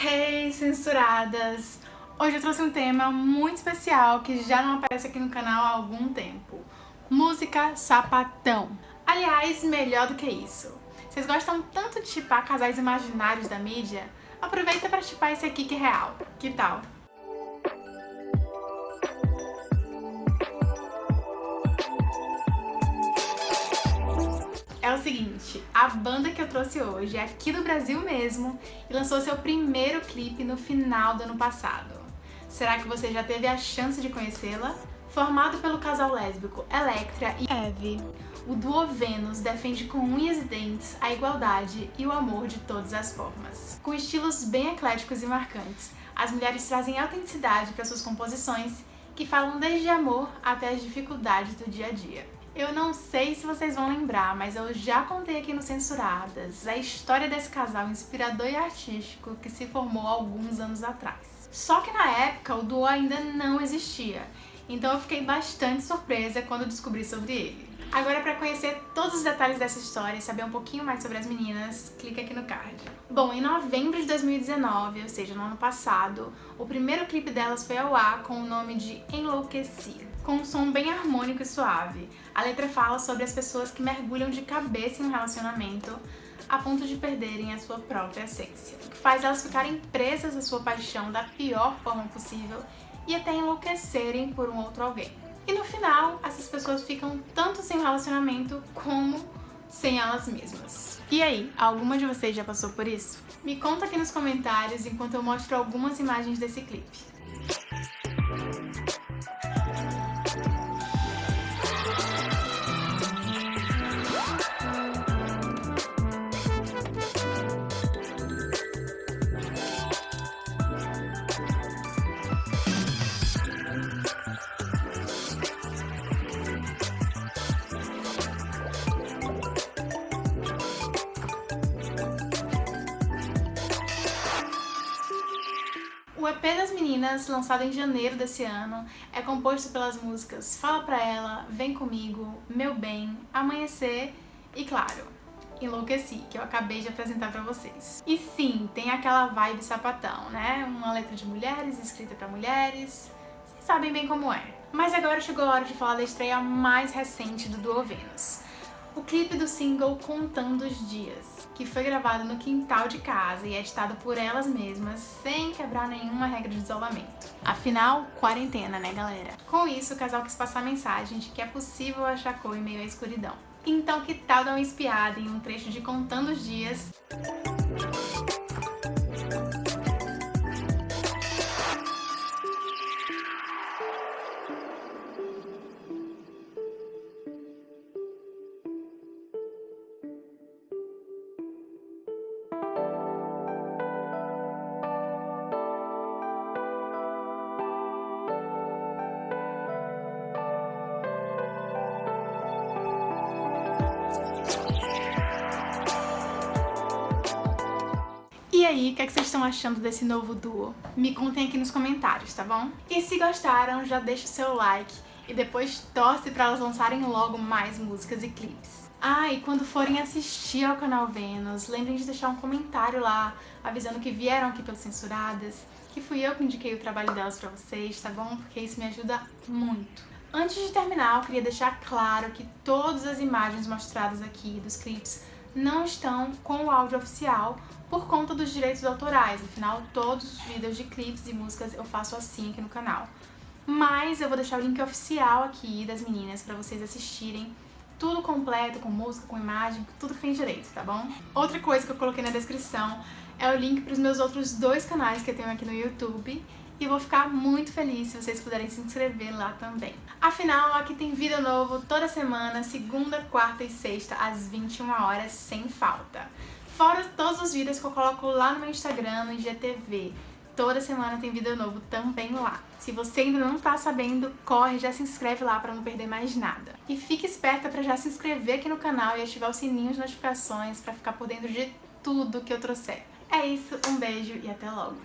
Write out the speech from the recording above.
Hey, censuradas! Hoje eu trouxe um tema muito especial que já não aparece aqui no canal há algum tempo. Música sapatão. Aliás, melhor do que isso. Vocês gostam tanto de chipar casais imaginários da mídia? Aproveita para chipar esse aqui que é real. Que tal? Seguinte, a banda que eu trouxe hoje é aqui do Brasil mesmo e lançou seu primeiro clipe no final do ano passado. Será que você já teve a chance de conhecê-la? Formado pelo casal lésbico Electra e Eve, o duo Vênus defende com unhas e dentes a igualdade e o amor de todas as formas. Com estilos bem ecléticos e marcantes, as mulheres trazem autenticidade para suas composições que falam desde amor até as dificuldades do dia a dia. Eu não sei se vocês vão lembrar, mas eu já contei aqui no Censuradas a história desse casal inspirador e artístico que se formou alguns anos atrás. Só que na época o duo ainda não existia, então eu fiquei bastante surpresa quando descobri sobre ele. Agora para conhecer todos os detalhes dessa história e saber um pouquinho mais sobre as meninas, clica aqui no card. Bom, em novembro de 2019, ou seja, no ano passado, o primeiro clipe delas foi ao ar com o nome de Enlouqueci com um som bem harmônico e suave. A letra fala sobre as pessoas que mergulham de cabeça em um relacionamento a ponto de perderem a sua própria essência, o que faz elas ficarem presas à sua paixão da pior forma possível e até enlouquecerem por um outro alguém. E no final, essas pessoas ficam tanto sem relacionamento como sem elas mesmas. E aí, alguma de vocês já passou por isso? Me conta aqui nos comentários enquanto eu mostro algumas imagens desse clipe. O das meninas, lançado em janeiro desse ano, é composto pelas músicas Fala Pra Ela, Vem Comigo, Meu Bem, Amanhecer e, claro, Enlouqueci, que eu acabei de apresentar pra vocês. E sim, tem aquela vibe sapatão, né? Uma letra de mulheres, escrita pra mulheres, vocês sabem bem como é. Mas agora chegou a hora de falar da estreia mais recente do Duo Venus o clipe do single Contando os Dias, que foi gravado no quintal de casa e editado por elas mesmas, sem quebrar nenhuma regra de isolamento. Afinal, quarentena, né galera? Com isso, o casal quis passar a mensagem de que é possível achar cor em meio à escuridão. Então que tal dar uma espiada em um trecho de Contando os Dias aí, o que, é que vocês estão achando desse novo duo? Me contem aqui nos comentários, tá bom? E se gostaram, já deixa o seu like e depois torce pra elas lançarem logo mais músicas e clipes. Ah, e quando forem assistir ao canal Vênus, lembrem de deixar um comentário lá, avisando que vieram aqui pelas Censuradas, que fui eu que indiquei o trabalho delas pra vocês, tá bom? Porque isso me ajuda muito. Antes de terminar, eu queria deixar claro que todas as imagens mostradas aqui dos clipes não estão com o áudio oficial por conta dos direitos autorais, afinal todos os vídeos de clipes e músicas eu faço assim aqui no canal. Mas eu vou deixar o link oficial aqui das meninas para vocês assistirem tudo completo, com música, com imagem, tudo que tem direito, tá bom? Outra coisa que eu coloquei na descrição é o link para os meus outros dois canais que eu tenho aqui no YouTube e vou ficar muito feliz se vocês puderem se inscrever lá também. Afinal, aqui tem vídeo novo toda semana, segunda, quarta e sexta, às 21 horas, sem falta. Fora todos os vídeos que eu coloco lá no meu Instagram, no IGTV. Toda semana tem vídeo novo também lá. Se você ainda não tá sabendo, corre, já se inscreve lá para não perder mais nada. E fique esperta para já se inscrever aqui no canal e ativar o sininho de notificações para ficar por dentro de tudo que eu trouxer. É isso, um beijo e até logo!